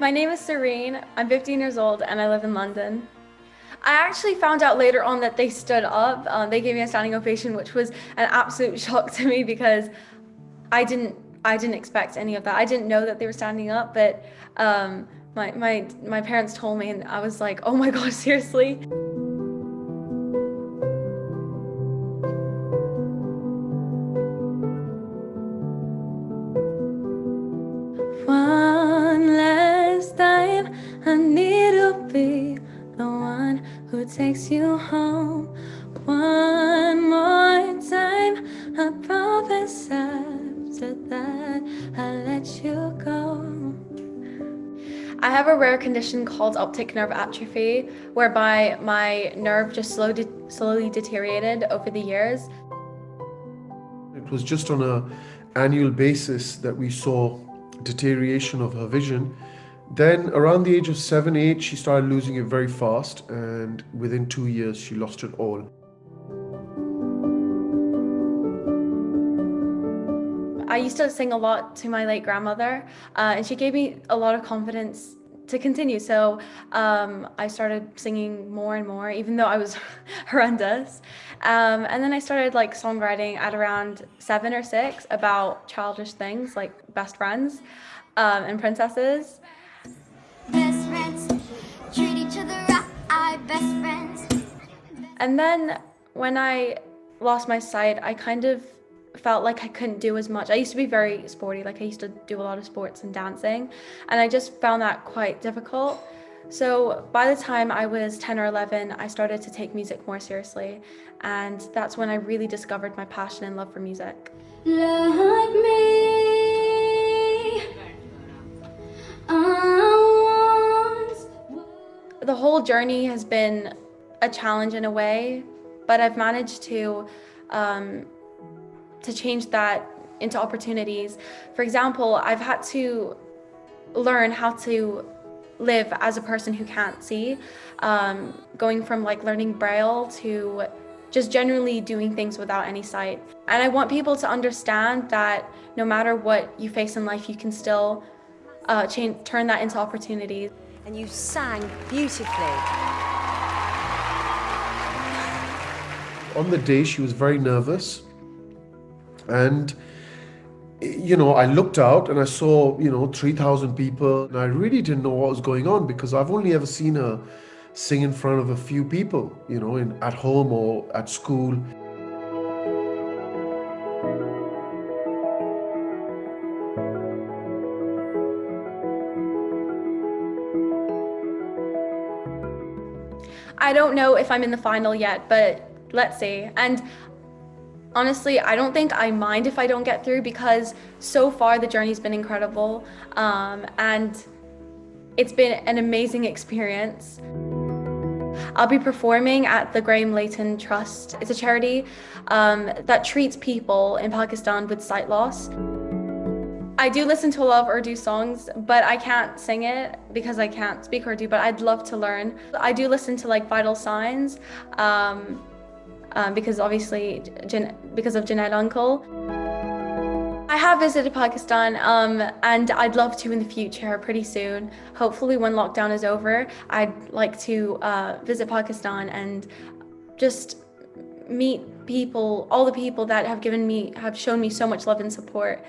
My name is Sirine. I'm 15 years old and I live in London. I actually found out later on that they stood up. Um, they gave me a standing ovation, which was an absolute shock to me because I didn't I didn't expect any of that. I didn't know that they were standing up, but um, my, my, my parents told me and I was like, oh my God, seriously? Takes you home. One more time, I promise after that I'll let you go. I have a rare condition called optic nerve atrophy, whereby my nerve just slowly, slowly deteriorated over the years. It was just on a annual basis that we saw deterioration of her vision. Then around the age of seven, eight, she started losing it very fast and within two years she lost it all. I used to sing a lot to my late grandmother uh, and she gave me a lot of confidence to continue. So um, I started singing more and more, even though I was horrendous. Um, and then I started like songwriting at around seven or six about childish things like best friends um, and princesses. Treat each other right, best friends. And then when I lost my sight, I kind of felt like I couldn't do as much. I used to be very sporty, like I used to do a lot of sports and dancing, and I just found that quite difficult. So by the time I was 10 or 11, I started to take music more seriously, and that's when I really discovered my passion and love for music. Like whole journey has been a challenge in a way, but I've managed to um, to change that into opportunities. For example, I've had to learn how to live as a person who can't see, um, going from like learning Braille to just generally doing things without any sight. And I want people to understand that no matter what you face in life, you can still uh, change, turn that into opportunities. And you sang beautifully. On the day, she was very nervous and you know, I looked out and I saw, you know, 3,000 people and I really didn't know what was going on because I've only ever seen her sing in front of a few people, you know, in, at home or at school. I don't know if I'm in the final yet, but let's see. And Honestly, I don't think I mind if I don't get through because so far the journey's been incredible um, and it's been an amazing experience. I'll be performing at the Graham Layton Trust. It's a charity um, that treats people in Pakistan with sight loss. I do listen to a lot of Urdu songs, but I can't sing it because I can't speak Urdu, but I'd love to learn. I do listen to like Vital Signs. Um, um, because obviously because of Junaid Uncle. I have visited Pakistan um, and I'd love to in the future pretty soon. Hopefully when lockdown is over, I'd like to uh, visit Pakistan and just meet people, all the people that have given me, have shown me so much love and support.